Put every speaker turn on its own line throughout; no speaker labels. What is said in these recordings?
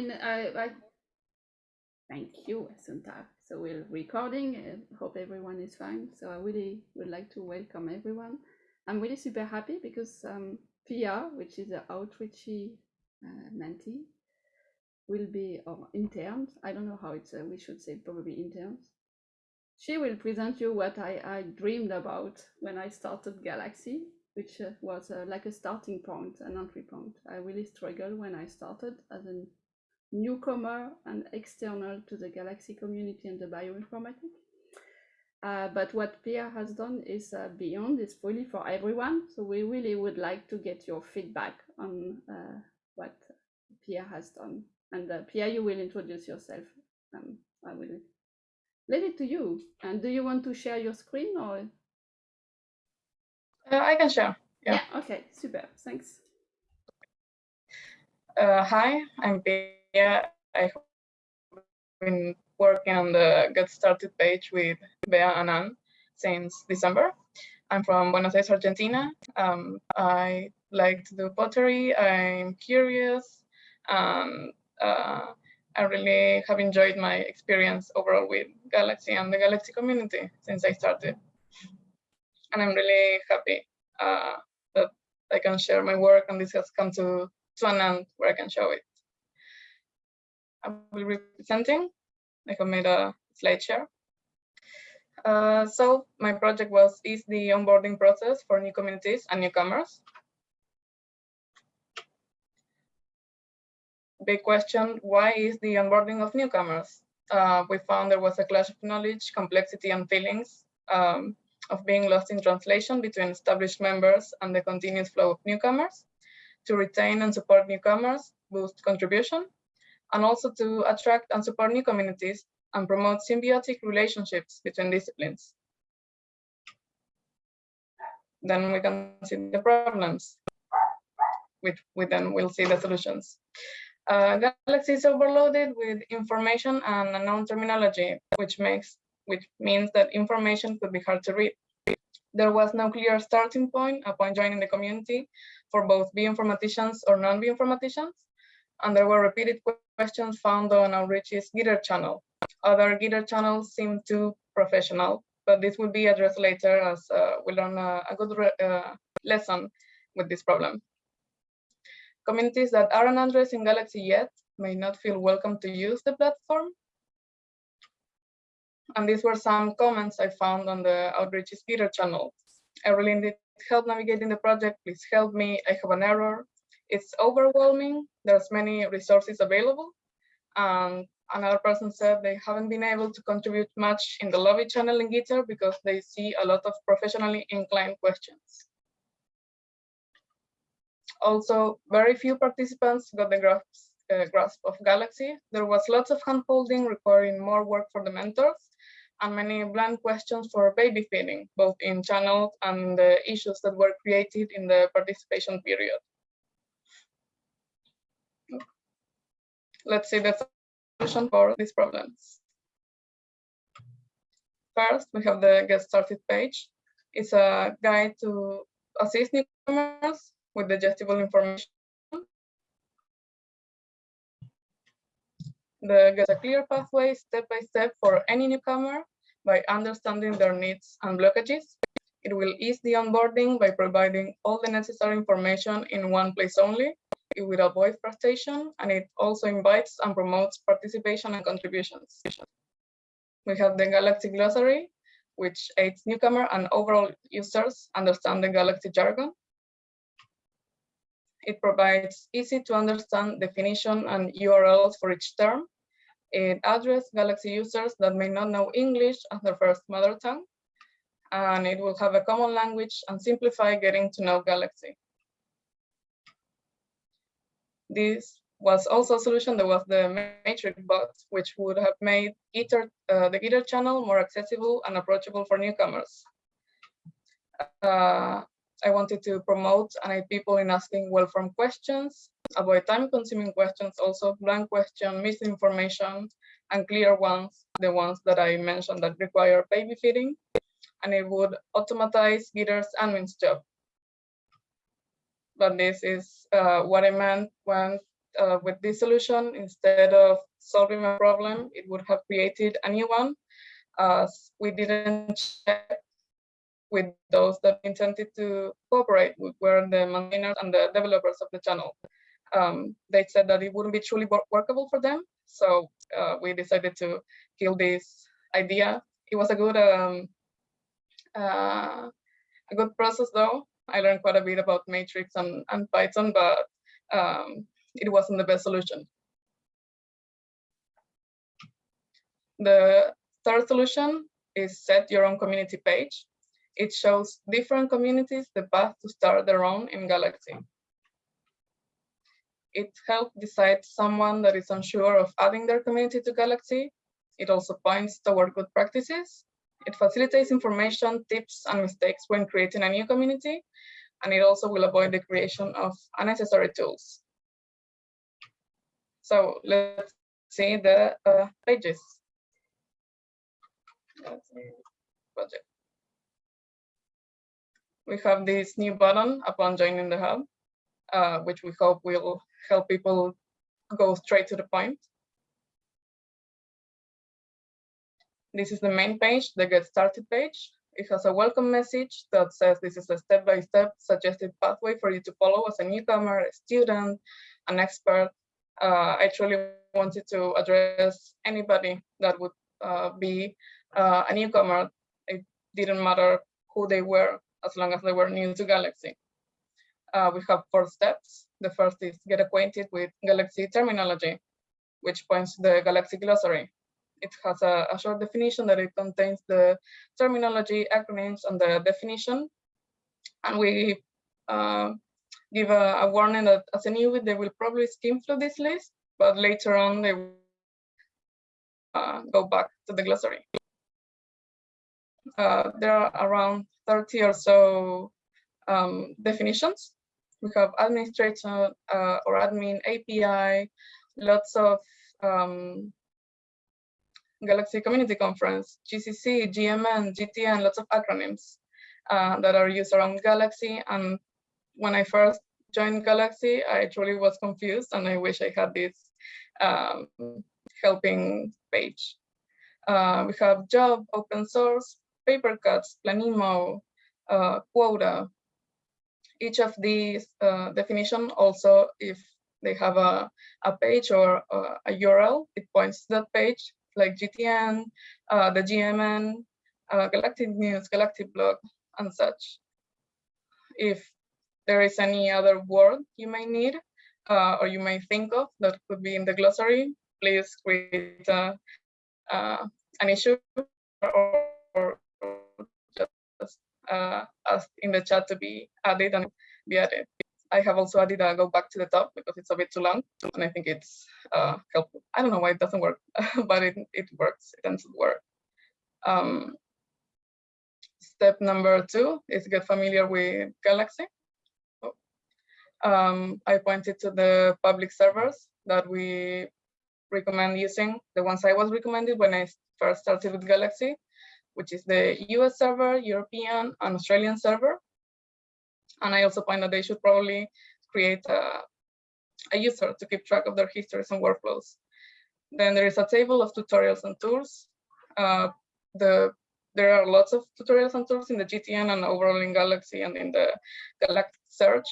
I, I, thank you, Assunta. So we're recording. I hope everyone is fine. So I really would like to welcome everyone. I'm really super happy because um, Pia, which is an outreachy uh, mentee, will be or interns. I don't know how it's. Uh, we should say probably interns. She will present you what I, I dreamed about when I started Galaxy, which uh, was uh, like a starting point, an entry point. I really struggled when I started as a newcomer and external to the Galaxy community and the bioinformatics. Uh, but what Pierre has done is uh, beyond, it's really for everyone. So we really would like to get your feedback on uh, what Pierre has done. And uh, Pia, you will introduce yourself. Um, I will leave it to you. And do you want to share your screen or?
Uh, I can share.
Yeah. yeah. Okay. Super. Thanks.
Uh, hi, I'm Pia. I've been working on the Get Started page with Bea and Anne since December. I'm from Buenos Aires, Argentina. Um, I like to do pottery. I'm curious. Um, uh, I really have enjoyed my experience overall with Galaxy and the Galaxy community since I started. And I'm really happy uh, that I can share my work and this has come to, to an end where I can show it. I will be presenting I have made a slide share. Uh, so my project was is the onboarding process for new communities and newcomers. Big question, why is the onboarding of newcomers? Uh, we found there was a clash of knowledge, complexity and feelings um, of being lost in translation between established members and the continuous flow of newcomers. To retain and support newcomers, boost contribution, and also to attract and support new communities and promote symbiotic relationships between disciplines. Then we can see the problems, which we then will see the solutions. Uh, Galaxy is overloaded with information and unknown terminology, which makes which means that information could be hard to read. There was no clear starting point upon joining the community for both bioinformaticians or non-bioinformaticians, and there were repeated questions found on Outreachy's Gitter channel. Other Gitter channels seem too professional, but this will be addressed later as uh, we learn a, a good uh, lesson with this problem. Communities that aren't addressing Galaxy yet may not feel welcome to use the platform. And these were some comments I found on the Outreachy's Gitter channel. I really need help navigating the project. Please help me. I have an error it's overwhelming. There's many resources available. And another person said they haven't been able to contribute much in the lobby channel in Gitter because they see a lot of professionally inclined questions. Also, very few participants got the grasp, uh, grasp of Galaxy. There was lots of handholding requiring more work for the mentors and many blunt questions for baby feeding, both in channels and the issues that were created in the participation period. Let's see the solution for these problems. First, we have the Get Started page. It's a guide to assist newcomers with digestible information. The Get a clear pathway step by step for any newcomer by understanding their needs and blockages. It will ease the onboarding by providing all the necessary information in one place only it will avoid frustration and it also invites and promotes participation and contributions. We have the Galaxy Glossary, which aids newcomer and overall users understand the Galaxy jargon. It provides easy to understand definition and URLs for each term. It addresses Galaxy users that may not know English as their first mother tongue. And it will have a common language and simplify getting to know Galaxy. This was also a solution that was the matrix bot, which would have made Gitter, uh, the Gitter channel more accessible and approachable for newcomers. Uh, I wanted to promote and aid people in asking well-formed questions, avoid time-consuming questions, also blank questions, misinformation, and clear ones, the ones that I mentioned that require baby feeding, and it would automatize Gitter's admin's job but this is uh, what I meant when uh, with this solution, instead of solving a problem, it would have created a new one. As we didn't check with those that intended to cooperate with were the maintainers and the developers of the channel. Um, they said that it wouldn't be truly workable for them. So uh, we decided to kill this idea. It was a good um, uh, a good process though. I learned quite a bit about Matrix and, and Python, but um, it wasn't the best solution. The third solution is set your own community page. It shows different communities the path to start their own in Galaxy. It helps decide someone that is unsure of adding their community to Galaxy. It also points toward good practices. It facilitates information, tips, and mistakes when creating a new community. And it also will avoid the creation of unnecessary tools. So let's see the uh, pages. Project. We have this new button upon joining the hub, uh, which we hope will help people go straight to the point. This is the main page, the get started page. It has a welcome message that says this is a step-by-step -step suggested pathway for you to follow as a newcomer, a student, an expert, uh, I truly wanted to address anybody that would uh, be uh, a newcomer. It didn't matter who they were as long as they were new to Galaxy. Uh, we have four steps. The first is get acquainted with Galaxy terminology, which points to the Galaxy glossary. It has a, a short definition that it contains the terminology, acronyms, and the definition. And we uh, give a, a, warning that as a newbie, they will probably skim through this list, but later on they will uh, go back to the glossary. Uh, there are around 30 or so um, definitions. We have administrator uh, or admin API, lots of um, Galaxy Community Conference, GCC, GMN, GTN, lots of acronyms uh, that are used around Galaxy and when I first joined Galaxy, I truly was confused and I wish I had this um, helping page. Uh, we have job, open source, paper cuts, Planemo, uh, quota. Each of these uh, definition also, if they have a, a page or uh, a URL, it points to that page, like GTN, uh, the GMN, uh, Galactic News, Galactic Blog, and such. If there is any other word you may need uh, or you may think of that could be in the glossary, please create uh, an issue or, or just uh, ask in the chat to be added and be added. I have also added a go back to the top because it's a bit too long and I think it's uh, helpful. I don't know why it doesn't work, but it, it works, it tends to work. Um, step number two is get familiar with Galaxy um, I pointed to the public servers that we recommend using, the ones I was recommended when I first started with Galaxy, which is the US server, European, and Australian server. And I also point that they should probably create a, a user to keep track of their histories and workflows. Then there is a table of tutorials and tools. Uh, the there are lots of tutorials and tools in the GTN and overall in Galaxy and in the Galactic Search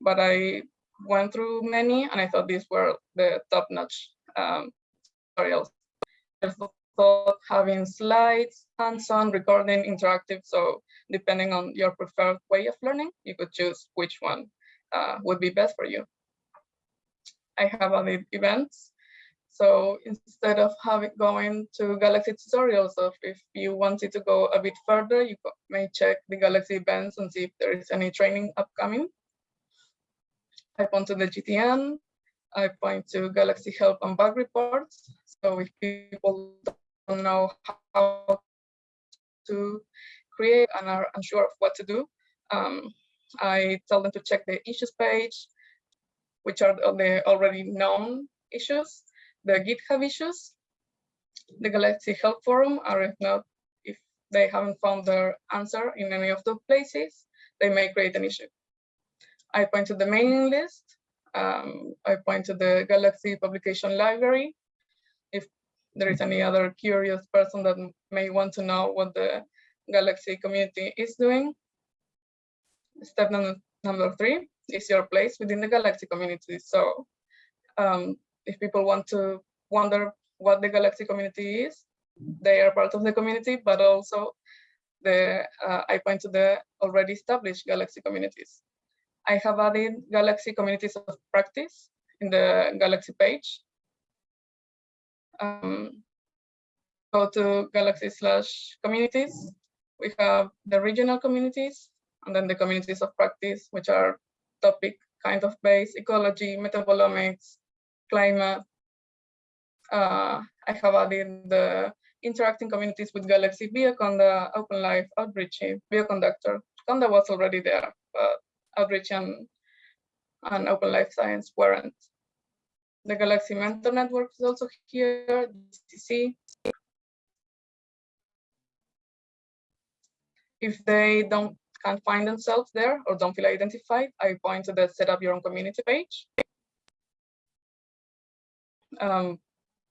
but I went through many and I thought these were the top-notch um, tutorials. I thought having slides, hands-on, recording, interactive. So depending on your preferred way of learning, you could choose which one uh, would be best for you. I have other events. So instead of having going to Galaxy tutorials, of if you wanted to go a bit further, you may check the Galaxy events and see if there is any training upcoming. I point to the GTN, I point to Galaxy Help and Bug Reports. So if people don't know how to create and are unsure of what to do, um, I tell them to check the issues page, which are the already known issues, the GitHub issues, the Galaxy Help Forum, or if not, if they haven't found their answer in any of those places, they may create an issue. I point to the mailing list. um, I point to the Galaxy Publication Library. There is any other curious person that may want to know what the Galaxy community is doing. Step number, number three is your place within the Galaxy community. So um, if people want to wonder what the Galaxy community is, they are part of the community, but also the uh, I point to the already established Galaxy communities. I have added Galaxy communities of practice in the Galaxy page. Um, go to Galaxy slash communities. We have the regional communities and then the communities of practice, which are topic kind of based, ecology, metabolomics, climate. Uh, I have added the interacting communities with Galaxy Bioconda, Open Life, Outreachy, Bioconductor. Conda was already there, but Outreachy and, and Open Life Science weren't. The Galaxy Mentor Network is also here, GCC. If they don't can't find themselves there or don't feel identified, I point to the set up your own community page. Um,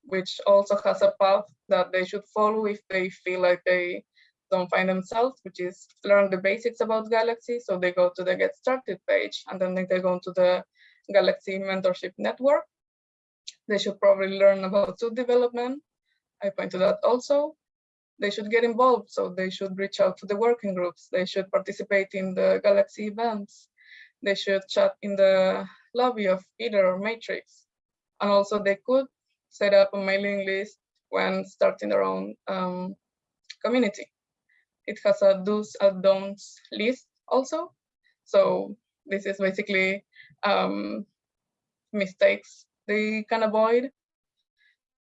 which also has a path that they should follow if they feel like they don't find themselves, which is learn the basics about Galaxy. So they go to the Get Started page and then they go to the Galaxy Mentorship Network. They should probably learn about tool development. I point to that also. They should get involved, so they should reach out to the working groups. They should participate in the Galaxy events. They should chat in the lobby of either or Matrix. And also they could set up a mailing list when starting their own um, community. It has a do's and don'ts list also. So this is basically um, mistakes they can avoid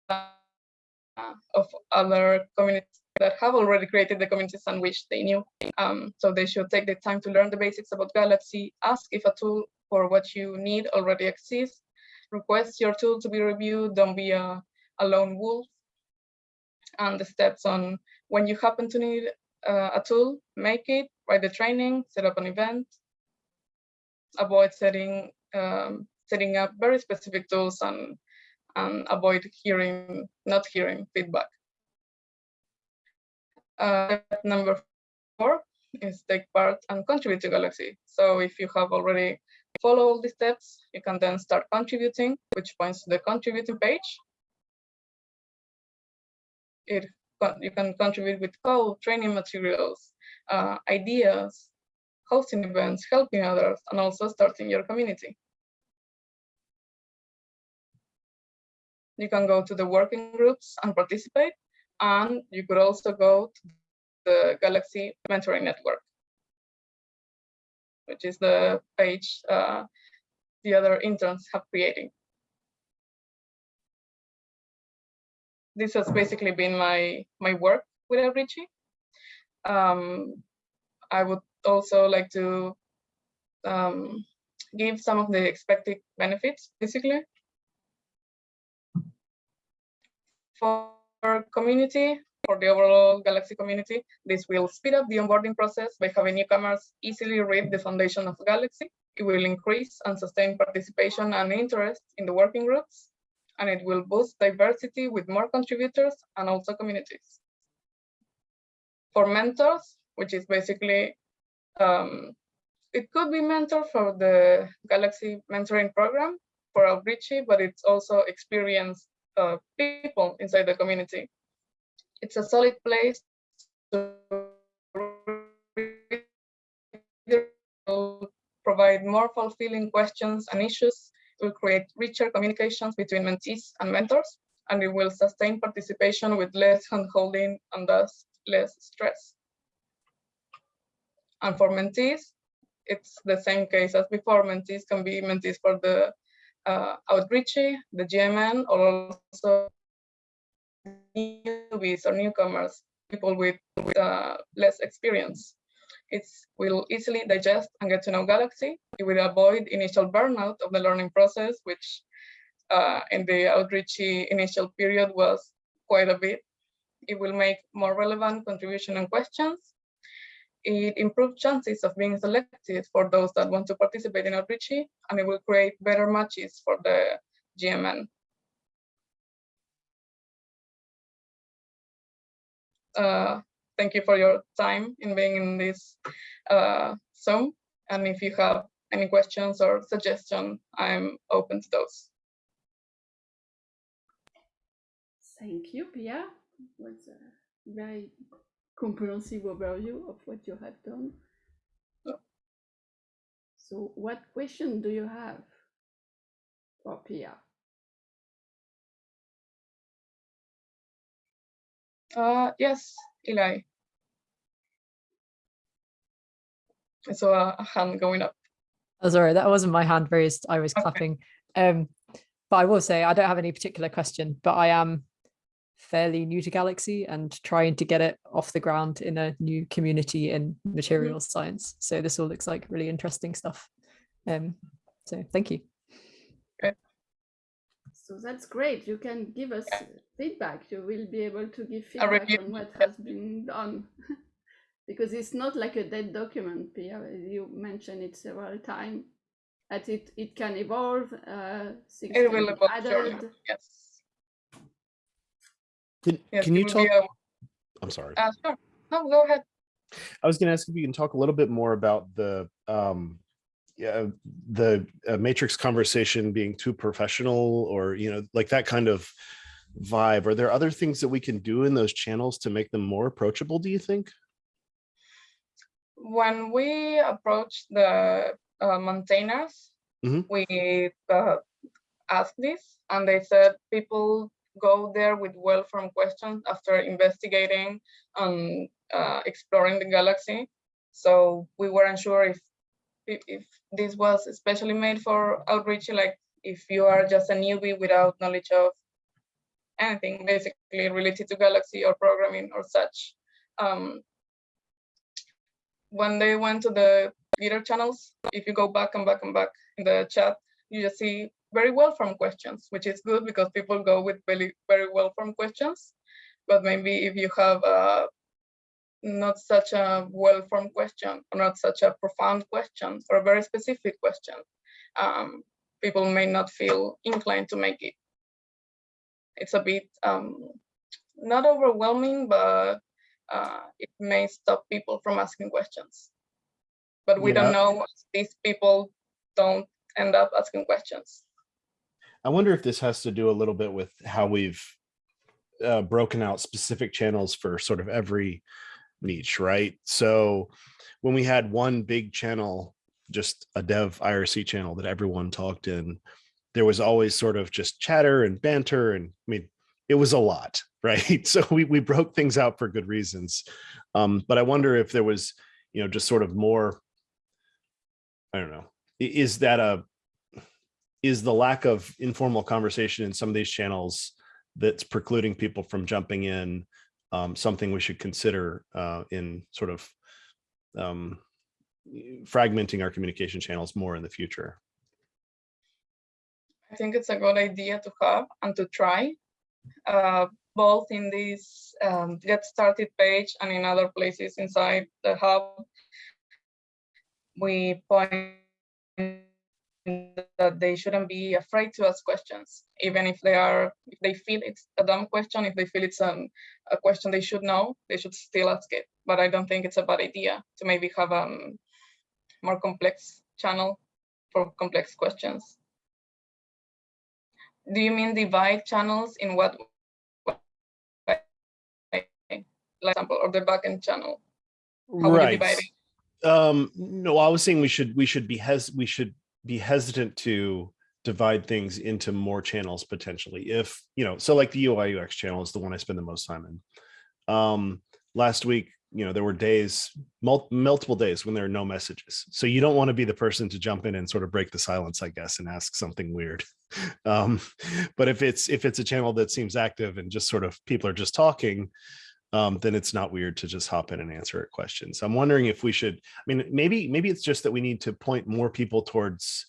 uh, of other communities that have already created the communities and which they knew. Um, so they should take the time to learn the basics about Galaxy, ask if a tool for what you need already exists, request your tool to be reviewed, don't be a, a lone wolf. And the steps on when you happen to need uh, a tool, make it, write the training, set up an event, avoid setting um, setting up very specific tools and, and avoid hearing, not hearing feedback. Uh, number four is take part and contribute to Galaxy. So if you have already follow all the steps, you can then start contributing, which points to the contributing page. It, you can contribute with code, training materials, uh, ideas, hosting events, helping others, and also starting your community. You can go to the working groups and participate, and you could also go to the Galaxy Mentoring Network which is the page uh, the other interns have created. This has basically been my, my work with Outreachy. Um, I would also like to um, give some of the expected benefits, basically. For community, for the overall Galaxy community. This will speed up the onboarding process by having newcomers easily read the foundation of Galaxy. It will increase and sustain participation and interest in the working groups, and it will boost diversity with more contributors and also communities. For mentors, which is basically, um, it could be mentor for the Galaxy mentoring program for Outreachy, but it's also experienced uh, people inside the community it's a solid place to provide more fulfilling questions and issues. It will create richer communications between mentees and mentors, and it will sustain participation with less handholding and thus less stress. And for mentees, it's the same case as before. Mentees can be mentees for the uh, Outreachy, the GMN, or also newbies or newcomers, people with, with uh, less experience. It will easily digest and get to know Galaxy. It will avoid initial burnout of the learning process, which uh, in the Outreachy initial period was quite a bit. It will make more relevant contribution and questions. It improves chances of being selected for those that want to participate in Outreachy, and it will create better matches for the GMN. Uh, thank you for your time in being in this uh, Zoom. And if you have any questions or suggestions, I'm open to those.
Thank you, Pia. It was a very comprehensive overview of what you have done.
Yeah.
So what question do you have for Pia?
Uh, yes, Eli. I saw a, a hand going up.
Oh, sorry, that wasn't my hand raised. I was
Okay.
clapping. Um, but I will say I don't have any particular question, but I am fairly new to Galaxy and trying to get it off the ground in a new community in materials science. So this all looks like really interesting stuff. Um, so thank you.
So that's great. You can give us
Yeah.
feedback. You will be able to give feedback on what
yeah.
has been done. because it's not like a dead document, Pia. You mentioned it several times. That it, it can evolve, uh, things
It
can
will
be
evolve, sure. Yes.
Can,
yes
can you talk?
be a-
I'm sorry.
uh, sure. No, go ahead.
I was going to ask if you can talk a little bit more about the um, yeah, the uh, matrix conversation being too professional, or you know, like that kind of vibe. Are there other things that we can do in those channels to make them more approachable? Do you think?
when we approached the uh, maintainers,
Mhm.
we uh, asked this, and they said people go there with well-formed questions after investigating and uh, exploring the galaxy. So we weren't sure if, if this was especially made for outreach, like if you are just a newbie without knowledge of anything basically related to galaxy or programming or such. Um, when they went to the Gitter channels, if you go back and back and back in the chat, you just see very well-formed questions, which is good because people go with very, very well-formed questions. But maybe if you have uh, not such a well-formed question or not such a profound question or a very specific question, um, people may not feel inclined to make it. It's a bit um, not overwhelming, but uh, it may stop people from asking questions. But we
Yeah.
don't know if these people don't end up asking questions.
I wonder if this has to do a little bit with how we've uh, broken out specific channels for sort of every niche, right? So when we had one big channel, just a dev IRC channel that everyone talked in, there was always sort of just chatter and banter. And I mean, it was a lot, right? So we, we broke things out for good reasons. Um, but I wonder if there was, you know, just sort of more, I don't know, is that a, is the lack of informal conversation in some of these channels that's precluding people from jumping in um, something we should consider uh, in sort of um, fragmenting our communication channels more in the future.
I think it's a good idea to have and to try, uh, both in this um, get started page and in other places inside the hub. We point that they shouldn't be afraid to ask questions, even if they are, if they feel it's a dumb question, if they feel it's um, a question they should know, they should still ask it. But I don't think it's a bad idea to maybe have a um, more complex channel for complex questions. Do you mean divide channels in what way? Like example, or the backend channel? How
right. Um, no, I was saying we should we should be hes we should be hesitant to divide things into more channels potentially if you know so like the ui ux channel is the one i spend the most time in. Um last week you know there were days mul multiple days when there are no messages. So you don't want to be the person to jump in and sort of break the silence i guess and ask something weird. Um but if it's if it's a channel that seems active and just sort of people are just talking um, then it's not weird to just hop in and answer a question. So I'm wondering if we should, I mean, maybe, maybe it's just that we need to point more people towards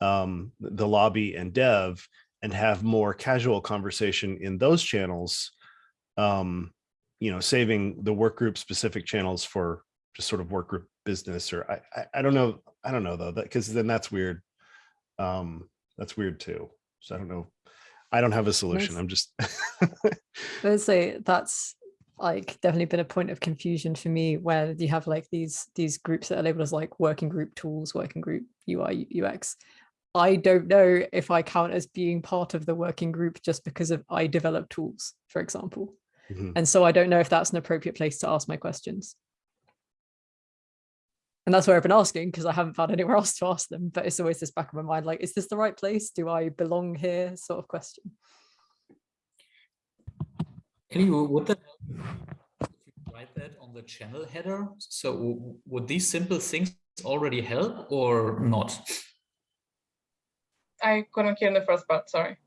um, the lobby and dev and have more casual conversation in those channels, um, you know, saving the work group specific channels for just sort of work group business or I, I, I don't know. I don't know though, that because then that's weird. Um, that's weird too. So I don't know. I don't have a solution. I'm just
I would say that's like definitely been a point of confusion for me where you have like these these groups that are labeled as like working group tools, working group UI UX. I don't know if I count as being part of the working group just because of I develop tools, for example.
Mhm.
And so I don't know if that's an appropriate place to ask my questions. And that's where I've been asking because I haven't found anywhere else to ask them. But it's always this back of my mind, like, is this the right place? Do I belong here? Sort of question.
Anyway, would that help if you write that on the channel header? So would these simple things already help or not?
I couldn't hear in the first part, sorry.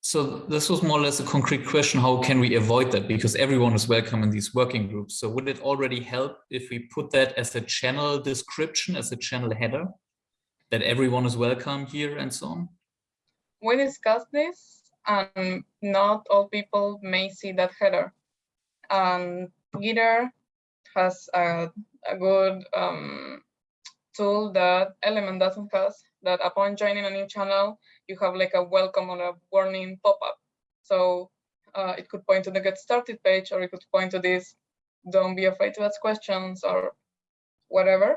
So this was more or less a concrete question. How can we avoid that? Because everyone is welcome in these working groups. So would it already help if we put that as a channel description, as a channel header? That everyone is welcome here and so on?
We discussed this and not all people may see that header. And Gitter has a, a good um, tool that Element doesn't have, that upon joining a new channel, you have like a welcome or a warning pop-up. So uh, it could point to the get started page or it could point to this, don't be afraid to ask questions or whatever,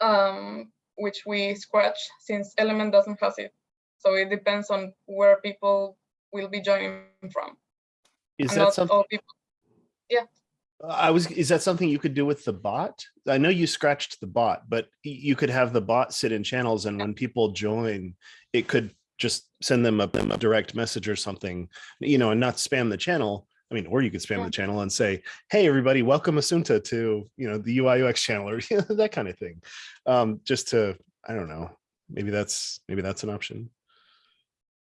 um, which we scratch since Element doesn't have it. So it depends on where people will be joining from.
is
And
that something
all people.
I was is that something you could do with the bot? I know you scratched the bot, but you could have the bot sit in channels and when people join, it could just send them a, a direct message or something, you know, and not spam the channel. I mean, or you could spam
Yeah.
the channel and say, "Hey, everybody, welcome Asunta to you know the UI UX channel" or that kind of thing. Um, just to, I don't know, maybe that's maybe that's an option.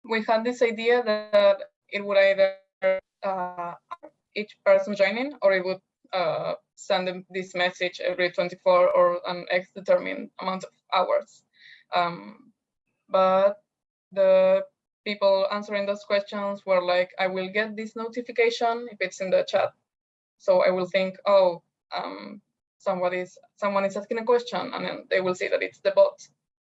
We had this idea that it would either uh, each person joining or it would uh, send them this message every 24 or an X determined amount of hours. Um, but the people answering those questions were like, I will get this notification if it's in the chat. So I will think, oh, um, somebody's someone is asking a question, and then they will see that it's the bot.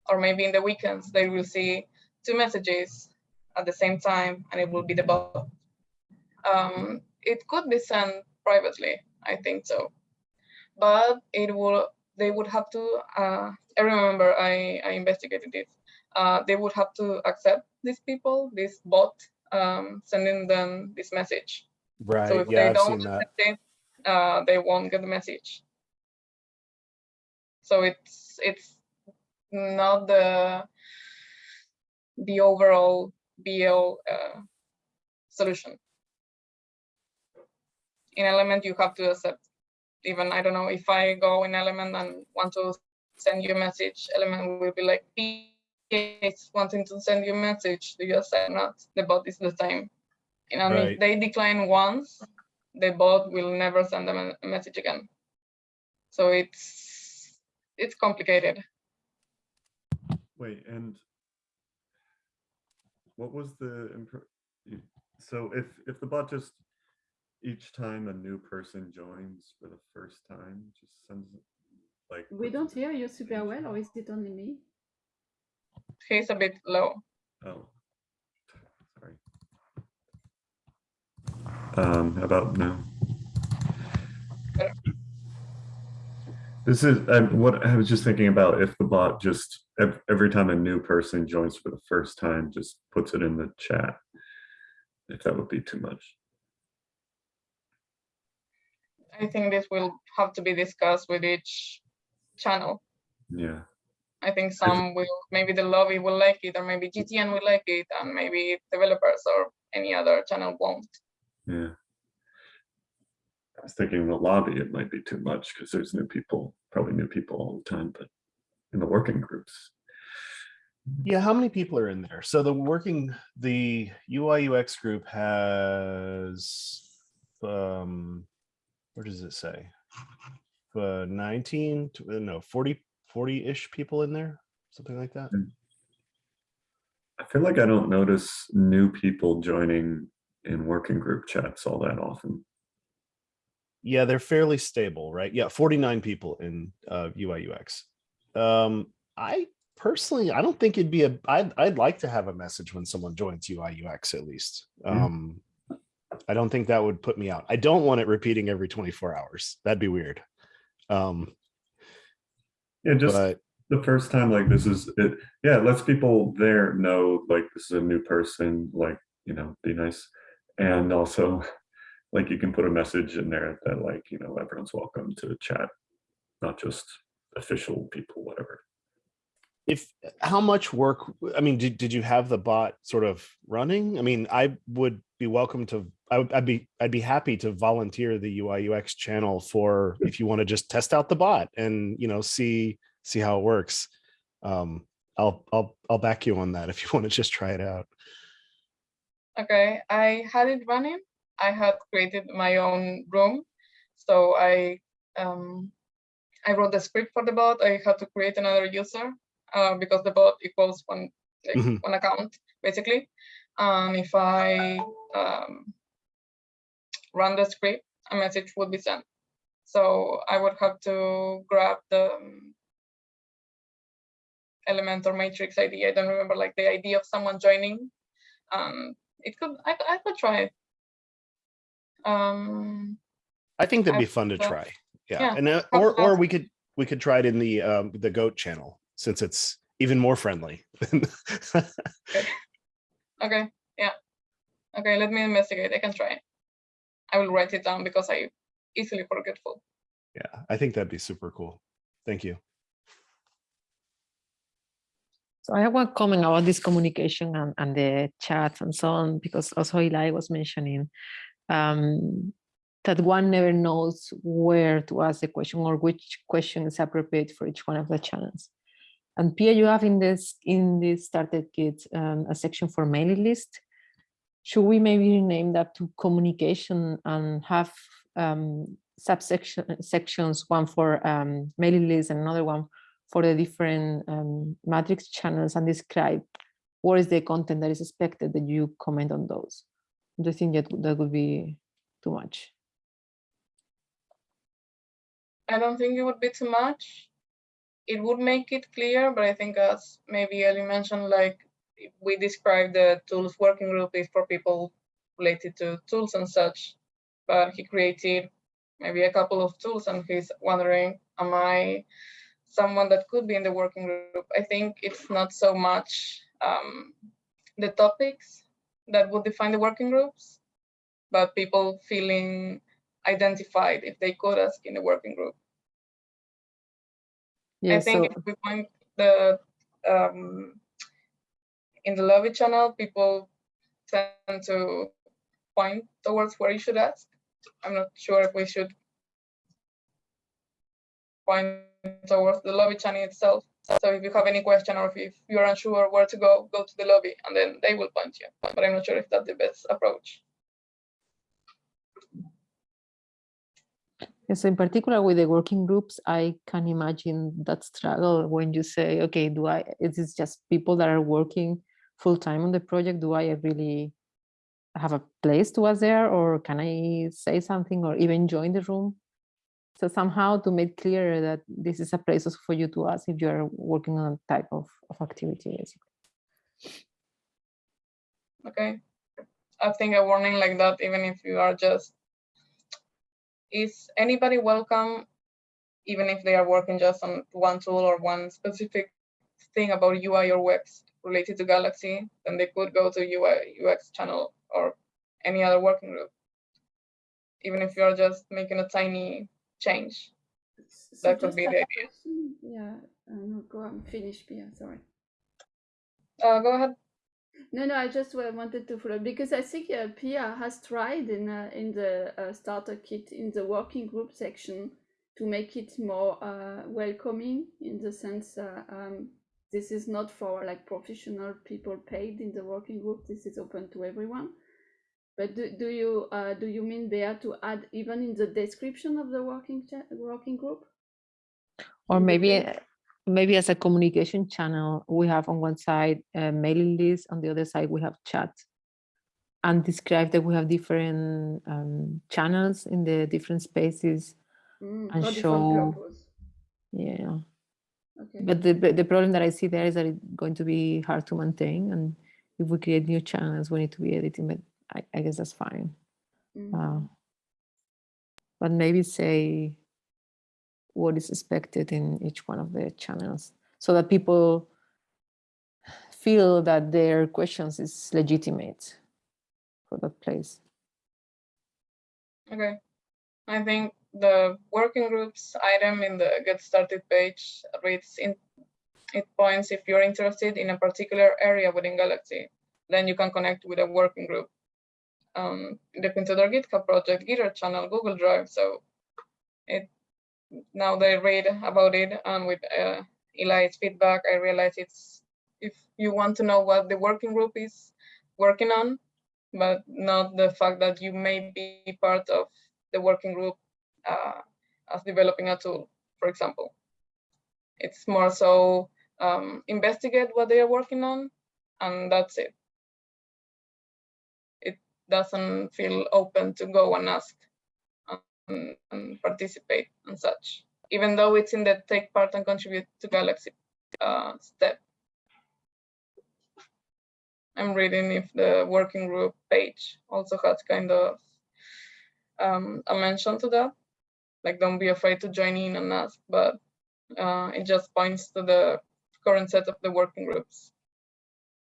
Or maybe in the weekends they will see two messages at the same time and it will be the bot. Um, it could be sent privately, I think so. But it will, they would have to, uh, I remember I, I investigated it. Uh, they would have to accept these people, this bot, um, sending them this message.
Right.
So if
yeah,
they
I've
don't
seen that.
accept it, uh, they won't get the message. So it's it's not the the overall BL uh, solution. In Element, you have to accept. Even I don't know if I go in Element and want to send you a message, Element will be like, "It's wanting to send you a message. Do you accept or not?" The bot is the same. And
Right.
if they decline once, the bot will never send them a- a message again. So it's it's complicated.
Wait, and what was the, so if, if the bot just, each time a new person joins for the first time, just sends, like.
We don't hear you super well, or is it only me?
He's a bit low.
Oh. Sorry. Um, how about now? This is, um, what I was just thinking about if the bot just, every time a new person joins for the first time, just puts it in the chat. If that would be too much.
I think this will have to be discussed with each channel.
Yeah,
I think some will, maybe the lobby will like it, or maybe GTN will like it, and maybe developers or any other channel won't.
yeah. I was thinking in the lobby, it might be too much because there's new people, probably new people all the time, but in the working groups.
Yeah, how many people are in there? So the working, the UI UX group has, um, where does it say? Uh, 19, to- uh, no, 40, 40-ish people in there, something like that.
I feel like I don't notice new people joining in working group chats all that often.
Yeah, they're fairly stable, right? Yeah, 49 people in uh, UI UX. Um, I personally, I don't think it'd be a. I'd I'd like to have a message when someone joins UI UX at least.
Yeah.
Um, I don't think that would put me out. I don't want it repeating every 24 hours. That'd be weird. Um,
Yeah, just
but
the first time like this is it yeah it lets people there know like this is a new person like you know be nice and also like you can put a message in there that like you know everyone's welcome to chat not just official people whatever.
If how much work i mean did, did you have the bot sort of running? I mean i would be welcome to I would, i'd be i'd be happy to volunteer the ui ux channel for if you want to just test out the bot and you know see see how it works. Um i'll i'll i'll back you on that if you want to just try it out.
Okay, I had it running. I had created my own room. So I um, I wrote the script for the bot. I had to create another user uh, because the bot equals one like
Mhm.
one account basically. And if I um, run the script, a message would be sent. So I would have to grab the um, element or matrix ID. I don't remember like the ID of someone joining. Um, it could I, I could try it. Um,
i think that'd
I
be fun to
thought-
try yeah,
yeah,
and uh, or or we could we could try it in the um the goat channel since it's even more friendly
okay, okay. yeah. Okay, let me investigate. I can try it. I will write it down because I easily forgetful.
yeah i think that'd be super cool thank you
So I have one comment about this communication and, and the chats and so on, because also Eli was mentioning um, that one never knows where to ask the question or which question is appropriate for each one of the channels. And Pia, you have in this in this started kit um, a section for mailing list. Should we maybe rename that to communication and have um, subsection sections, one for um, mailing list and another one for the different um, matrix channels and describe what is the content that is expected that you comment on those. You think that that would be too much?
I don't think it would be too much. It would make it clear, but I think as maybe Ellie mentioned, like we describe the tools working group is for people related to tools and such, but he created maybe a couple of tools and he's wondering, am I someone that could be in the working group? I think it's not so much um, the topics that would define the working groups, but people feeling identified if they could ask in the working group.
Yeah,
I think
so
if we point the um, in the lobby channel, people tend to point towards where you should ask. I'm not sure if we should point towards the lobby channel itself. So if you have any question or if you're unsure where to go, go to the lobby and then they will point you. But I'm not sure if that's the best approach.
Yeah, so in particular with the working groups, I can imagine that struggle when you say, okay, do I, is this just people that are working full time on the project? Do I really have a place to us there or can I say something or even join the room? So somehow to make clear that this is a place for you to ask if you're working on a type of, of activity, basically.
Okay. I think a warning like that, even if you are just, is anybody welcome, even if they are working just on one tool or one specific thing about UI or UX related to Galaxy, then they could go to UI UX channel or any other working group. Even if you're just making a tiny change.
So
That
just
be the idea.
Yeah, uh, no, go on, finish, Pia, sorry.
Uh, go ahead.
No, no, I just wanted to follow because I think uh, Pia has tried in uh, in the uh, starter kit in the working group section to make it more uh, welcoming in the sense uh, um, this is not for like professional people paid in the working group. This is open to everyone. But do, do you uh, do you mean Bea to add even in the description of the working working group?
Or maybe, uh, maybe as a communication channel, we have on one side a mailing list, on the other side we have chat. and describe that we have different um, channels in the different spaces.
Mm,
And show- Yeah.
Okay.
But the, the problem that I see there is that it's going to be hard to maintain. And if we create new channels, we need to be editing, but I, I guess that's fine.
Mm.
Uh, but maybe say what is expected in each one of the channels so that people feel that their questions is legitimate for that place.
Okay. I think the working groups item in the get started page reads in it points if you're interested in a particular area within Galaxy, then you can connect with a working group. Um, into their GitHub project, Gitter channel, Google Drive. So it now they read about it and with uh, Eli's feedback, I realize it's if you want to know what the working group is working on, but not the fact that you may be part of the working group uh, as developing a tool, for example. It's more so um, investigate what they are working on, and that's it. Doesn't feel open to go and ask and, and participate and such, even though it's in the take part and contribute to Galaxy uh, step. I'm reading if the working group page also has kind of um, a mention to that. Like, don't be afraid to join in and ask, but uh, it just points to the current set of the working groups.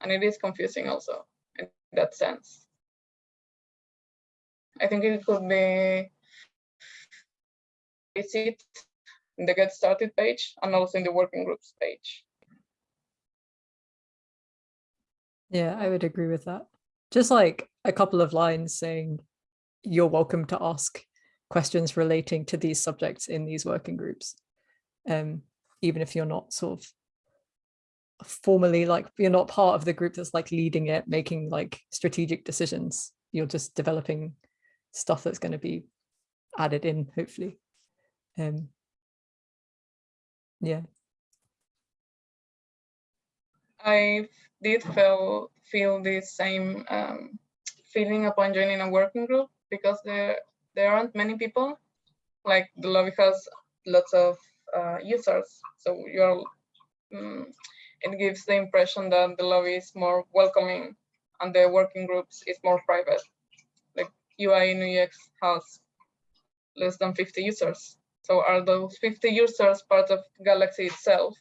And it is confusing also in that sense. I think it could be visit the get started page and also in the working groups page.
Yeah, I would agree with that. Just like a couple of lines saying you're welcome to ask questions relating to these subjects in these working groups. Um, even if you're not sort of formally like you're not part of the group that's like leading it, making like strategic decisions. You're just developing stuff that's going to be added in, hopefully. Um, yeah.
I did feel feel the same um, feeling upon joining a working group because there there aren't many people. Like the lobby has lots of uh, users, so you're. Um, it gives the impression that the lobby is more welcoming, and the working groups is more private. UI UX has less than 50 users. So are those 50 users part of Galaxy itself?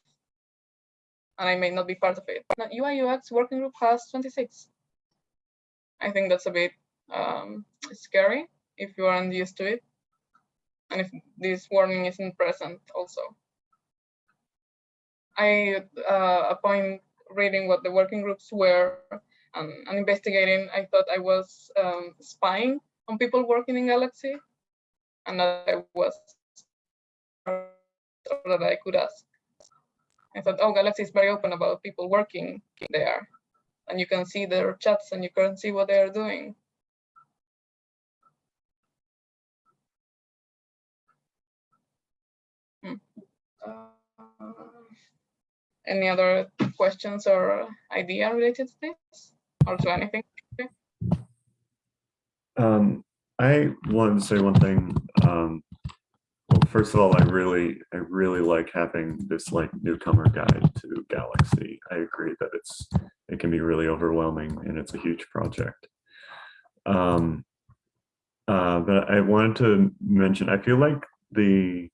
and I may not be part of it. Now, UI UX working group has 26. I think that's a bit um, scary if you aren't used to it. And if this warning isn't present also. I, uh, upon reading what the working groups were and, and investigating, I thought I was um, spying on people working in Galaxy and that I was that I could ask. I thought, oh, Galaxy is very open about people working there. And you can see their chats and you can see what they are doing. Hmm. Uh, any other questions or idea related to this or to anything?
Um, I wanted to say one thing. Um, well, first of all, I really, I really like having this like newcomer guide to Galaxy. I agree that it's, it can be really overwhelming and it's a huge project. Um, uh, but I wanted to mention, I feel like the,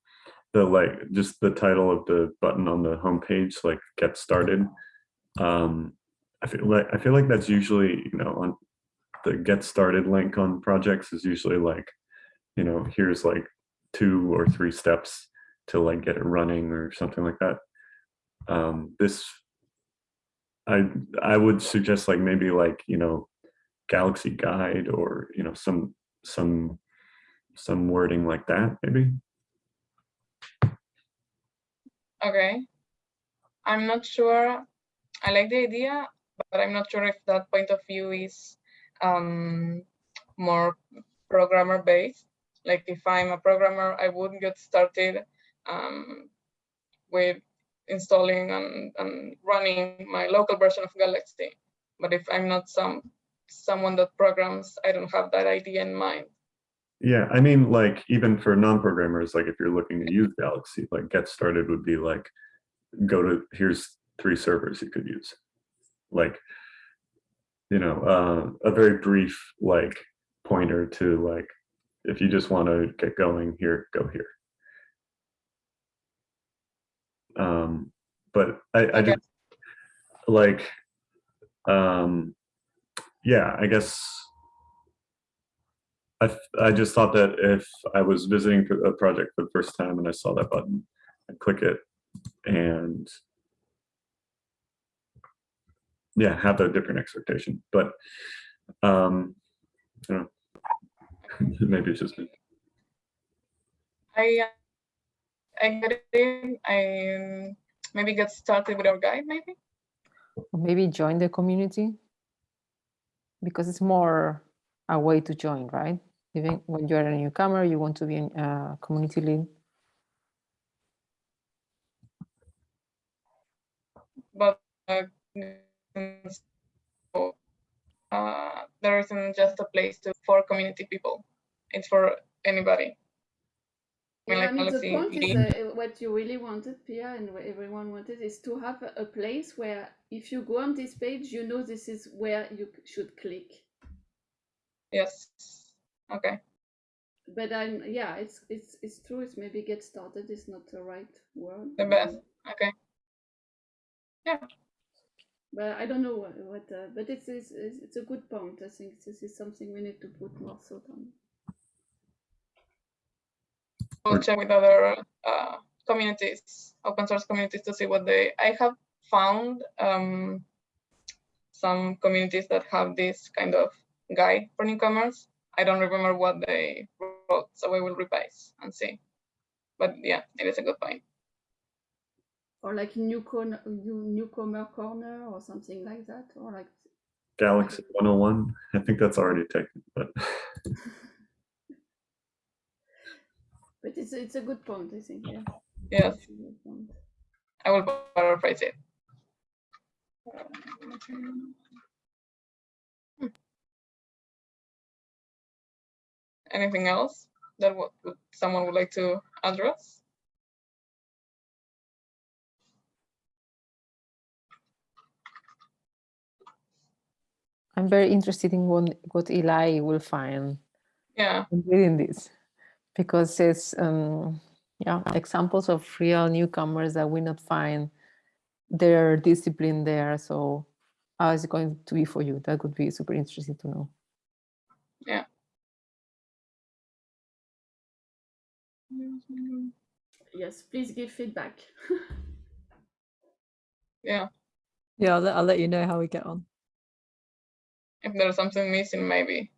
the like, just the title of the button on the homepage, like get started. Um, I feel like, I feel like that's usually, you know, on the get started link on projects is usually like, you know, here's like two or three steps to like get it running or something like that. Um, this, I I would suggest like maybe like you know, Galaxy Guide or you know some some some wording like that maybe.
Okay. I'm not sure. I like the idea, but I'm not sure if that point of view is um, more programmer based. Like if I'm a programmer, I wouldn't get started um, with installing and, and running my local version of Galaxy. But if I'm not some someone that programs, I don't have that idea in mind.
Yeah, I mean, like even for non-programmers, like if you're looking to use Galaxy, like get started would be like, go to, here's three servers you could use. Like, you know, uh, a very brief like pointer to like, if you just want to get going here, go here. Um, but I, I just like, um, yeah, I guess I, I just thought that if I was visiting a project for the first time and I saw that button, I'd click it and yeah, have a different expectation. But um, I don't know. maybe it's just me.
I uh, I get in. I maybe get started with our guide. Maybe
Or maybe join the community because it's more a way to join, right? Even when you're a newcomer, you want to be a uh, community lead.
but uh, so, uh, there isn't just a place to for community people. It's for anybody. I mean,
Yeah, I
like
mean, the point is uh, what you really wanted, Pia, and what everyone wanted is to have a, place where if you go on this page, you know this is where you should click.
Yes. Okay.
But I'm yeah, it's it's it's true. It's maybe get started is not the right word.
The best. Okay.
But I don't know what, what uh, but it's, it's it's a good point. I think this is something we need to put more thought on.
We'll check with other uh, communities, open source communities, to see what they. I have found um, some communities that have this kind of guide for newcomers. I don't remember what they wrote, so I will revise and see. But yeah, it is a good point.
Or like newcomer new, newcomer corner or something like that. Or like
Galaxy 101. I think that's already taken, but
but it's it's a good point, I think, yeah.
Yes,
It's a good point.
I will paraphrase it. Hmm. Anything else that would, would someone would like to address?
I'm very interested in what, what Eli will find
Yeah,
in reading this because it's um, yeah examples of real newcomers that we not find their discipline there. So how is it going to be for you? That would be super interesting to know. Yeah.
Yes, please give feedback.
yeah.
Yeah, I'll let, I'll let you know how we get on.
If there's something missing, maybe.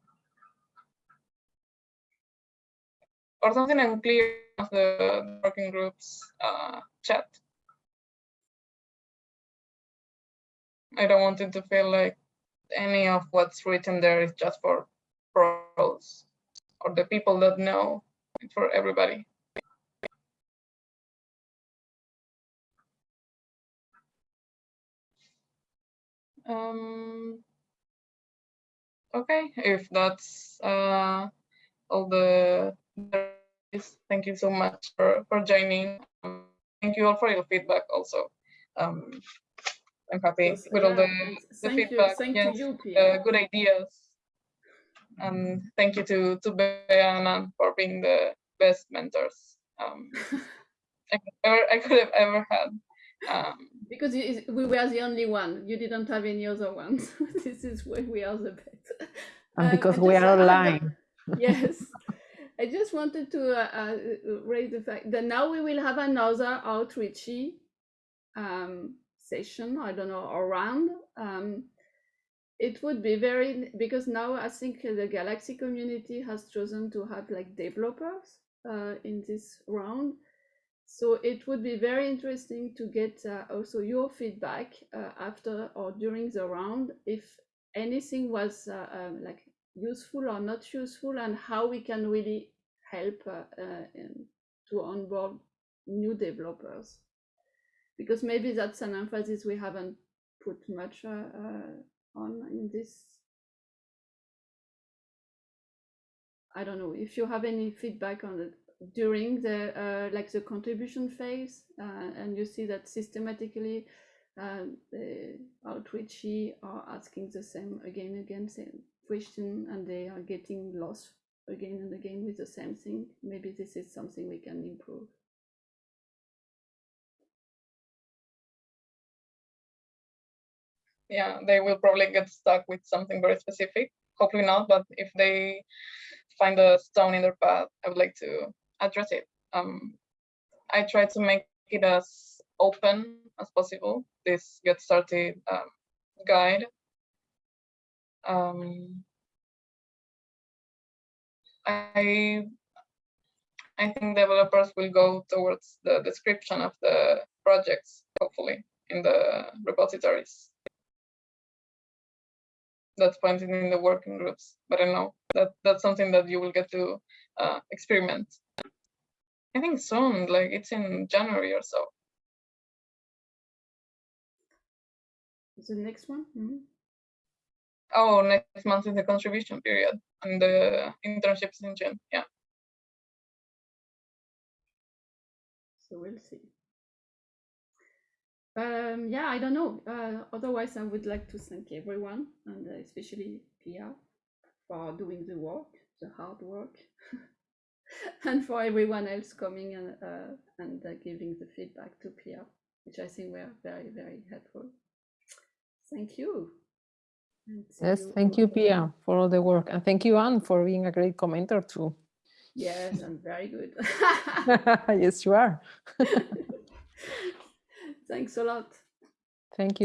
Or something unclear of the working groups uh, chat. I don't want it to feel like any of what's written there is just for pros or the people that know, it's for everybody. Um, okay, if that's uh, all the thank you so much for, for joining. Um, thank you all for your feedback also. Um, I'm happy
Yes,
with all the, the
thank you,
feedback,
thank
yes,
you,
uh, good ideas. And thank you to, to Bea and for being the best mentors um, I, could ever, I could have ever had. Um,
Because we were the only one. You didn't have any other ones. this is why we are the best.
And
Um,
because
I
we are online.
yes. I just wanted to uh, uh, raise the fact that now we will have another outreachy um, session. I don't know around. Um, it would be very because now I think the Galaxy community has chosen to have like developers uh, in this round. So it would be very interesting to get uh, also your feedback uh, after or during the round if anything was uh, um, like useful or not useful and how we can really help uh, uh, to onboard new developers. Because maybe that's an emphasis we haven't put much uh, on in this. I don't know if you have any feedback on it during the uh, like the contribution phase, uh, and you see that systematically uh, the outreachee are asking the same again and again same question, and they are getting lost again and again with the same thing. Maybe this is something we can improve.
yeah, they will probably get stuck with something very specific. Hopefully not, but if they find a stone in their path, I would like to address it. Um, I try to make it as open as possible. This get started um, guide. Um, I I think developers will go towards the description of the projects, hopefully, in the repositories that's pointed in the working groups. But I know that that's something that you will get to uh, experiment. I think soon, like it's in January or so.
Is The next one. Mhm.
Oh, next month is the contribution period and the internships in June. Yeah.
So we'll see. Um, yeah, I don't know. Uh, otherwise, I would like to thank everyone, and uh, especially Pia, for doing the work, the hard work, and for everyone else coming and uh, and uh, giving the feedback to Pia, which I think were very very helpful. Thank you.
Yes, thank you, Pia, for all the work. And thank you, Anne, for being a great commenter too.
Yes, I'm very good.
yes, you are.
Thanks a lot.
Thank you.